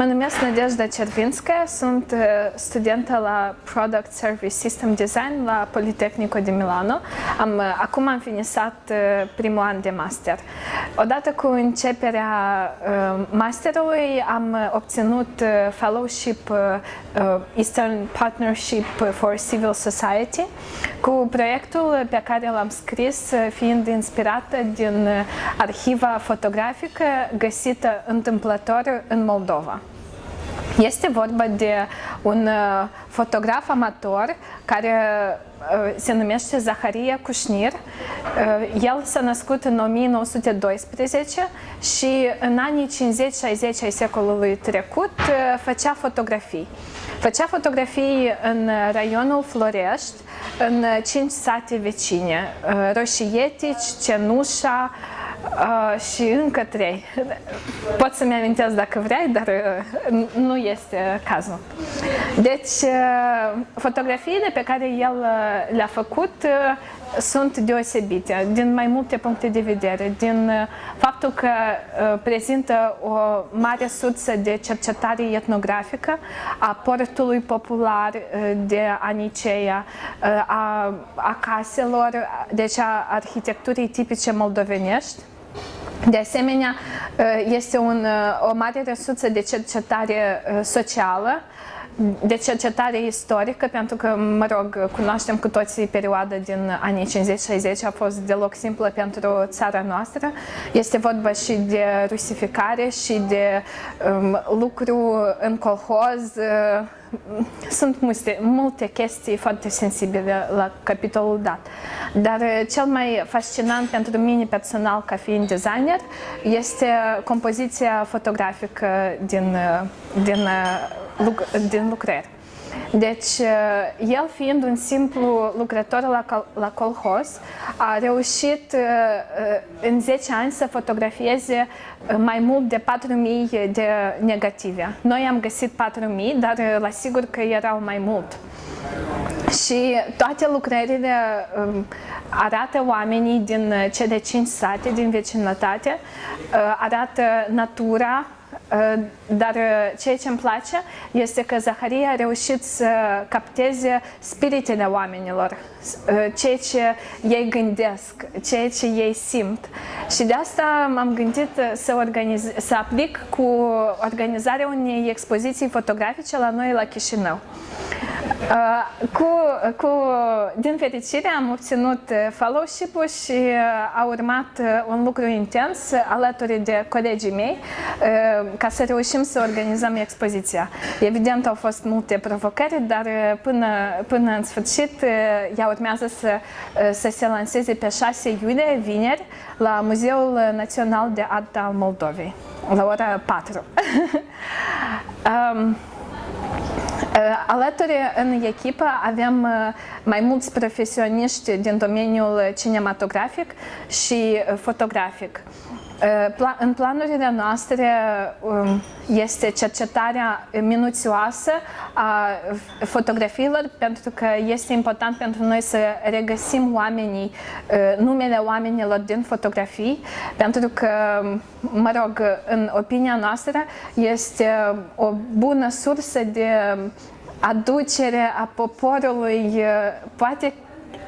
Mă numesc Nadejda Cervinskaya, sunt uh, studentă la Product Service System Design la Politecnico de Milano. Am, uh, acum am finisat uh, primul an de master. Odată cu începerea masterului am obținut fellowship Eastern Partnership for Civil Society cu proiectul pe care l-am scris fiind inspirată din arhiva fotografică găsită întâmplător în Moldova. Este vorba de un uh, fotograf amator care uh, se numește Zaharia Cușnir. Uh, el s-a născut în 1912 și în anii 50-60 ai secolului trecut făcea fotografii. Făcea fotografii în raionul Florești, în cinci sate vecine, Roșietici, Cenușa, Uh, și încă trei. Pot să-mi amintesc dacă vrei, dar uh, nu este cazul. Deci, uh, fotografiile pe care el uh, le-a făcut uh, sunt deosebite din mai multe puncte de vedere, din uh, faptul că uh, prezintă o mare sursă de cercetare etnografică a portului popular uh, de Aniceea, uh, a, a caselor, deci a arhitecturii tipice moldovenești, de asemenea, este un, o mare resursă de cercetare socială, de cercetare istorică, pentru că, mă rog, cunoaștem cu toții perioada din anii 50-60, a fost deloc simplă pentru țara noastră. Este vorba și de rusificare și de um, lucru în colhoz, uh, sunt multe, multe chestii foarte sensibile la capitolul dat. Dar uh, cel mai fascinant pentru mine personal ca fiind designer este compoziția fotografică din, uh, din, uh, din lucrări. Deci, el fiind un simplu lucrător la, la colhoz, a reușit în 10 ani să fotografieze mai mult de 4.000 de negative. Noi am găsit 4.000, dar la sigur că erau mai mult. Și toate lucrările arată oamenii din cele 5 sate din vecinătate, arată natura, Uh, dar uh, ceea ce îmi place este că Zaharia a reușit să capteze spiritele oamenilor, uh, ceea ce ei gândesc, ceea ce ei simt. Și de asta m-am gândit să, organiz, să aplic cu organizarea unei expoziții fotografice la noi la Chișinău. Uh, cu, cu, din fericire am obținut uh, fellowship-ul și uh, a urmat un lucru intens alături de colegii mei ca să reușim să organizăm expoziția. Evident au fost multe provocări, dar până, până în sfârșit ea urmează să, să se lanseze pe 6 iulie, vineri, la Muzeul Național de Art al Moldovei, la ora 4. um, Uh, alături în echipă avem uh, mai mulți profesioniști din domeniul cinematografic și uh, fotografic. În planurile noastre um, este cercetarea minuțioasă a fotografiilor pentru că este important pentru noi să regăsim oamenii, numele oamenilor din fotografii pentru că, mă rog, în opinia noastră este o bună sursă de aducere a poporului, poate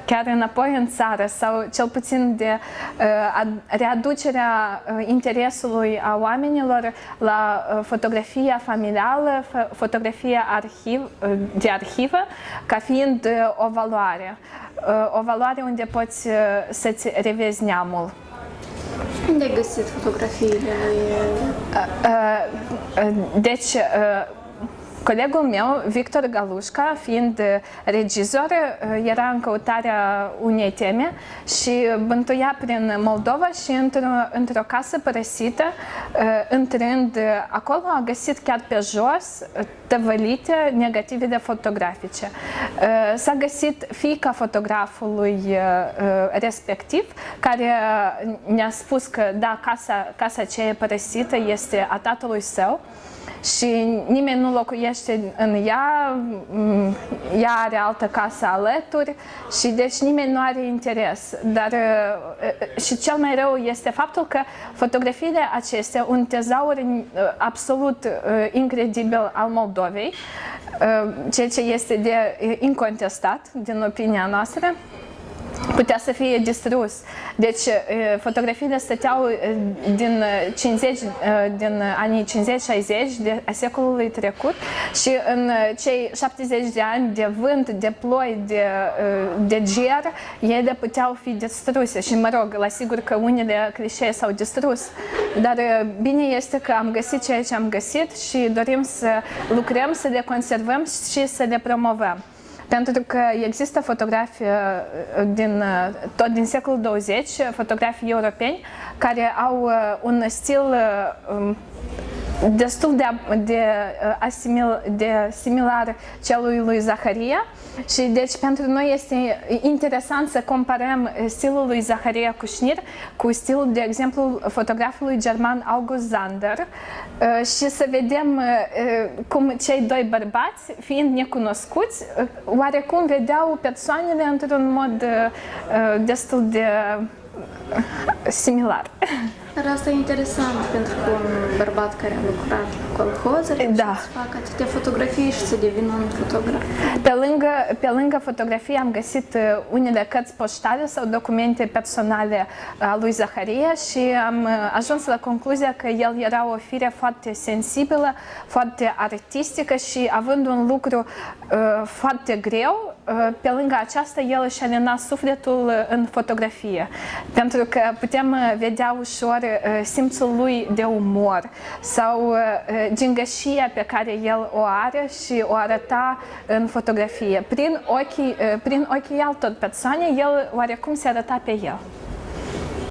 chiar înapoi în țară sau cel puțin de uh, readucerea uh, interesului a oamenilor la uh, fotografia familială, fotografia arhiv, de arhivă, ca fiind o valoare. O valoare unde poți să-ți revezi neamul. Unde ai găsit fotografiile lui? Deci, Colegul meu, Victor Galușca, fiind regizor, era în căutarea unei teme și bântuia prin Moldova și într-o, într casă părăsită, intrând acolo, a găsit chiar pe jos tăvălite negativele fotografice. S-a găsit fiica fotografului respectiv, care ne-a spus că da, casa, casa aceea părăsită este a tatălui său, și nimeni nu locuiește în ea, mm, ea are altă casă alături și deci nimeni nu are interes. Dar uh, și cel mai rău este faptul că fotografiile acestea, un tezaur absolut incredibil al Moldovei, ceea ce este de incontestat din opinia noastră, putea să fie distrus. Deci fotografiile stăteau din 50, din anii 50-60 de a secolului trecut și în cei 70 de ani de vânt, de ploi, de, de ger, ele puteau fi distruse și mă rog, la sigur că unele clișee s-au distrus, dar bine este că am găsit ceea ce am găsit și dorim să lucrăm, să le conservăm și să le promovăm. Pentru că există fotografii uh, din, uh, tot din secolul 20, fotografii europeni, care au uh, un stil um, destul de, de, uh, asimil, de similar celui lui Zaharia și deci pentru noi este interesant să comparăm stilul lui Zaharia Cușnir cu stilul, de exemplu, fotografului german August Zander uh, și să vedem uh, cum cei doi bărbați, fiind necunoscuți, oarecum vedeau persoanele într-un mod destul de similar. Dar asta e interesant pentru că un bărbat care a lucrat cu colhozuri da. să facă atâtea fotografii și să devină un fotograf. Pe lângă, pe lângă fotografie am găsit uh, unele cărți poștale sau documente personale uh, a lui Zaharia și am uh, ajuns la concluzia că el era o fire foarte sensibilă, foarte artistică și având un lucru uh, foarte greu, pe lângă aceasta, el își alina sufletul în fotografie, pentru că putem vedea ușor simțul lui de umor sau gingășia pe care el o are și o arăta în fotografie. Prin ochii, prin ochii altor persoane, el oarecum se arăta pe el.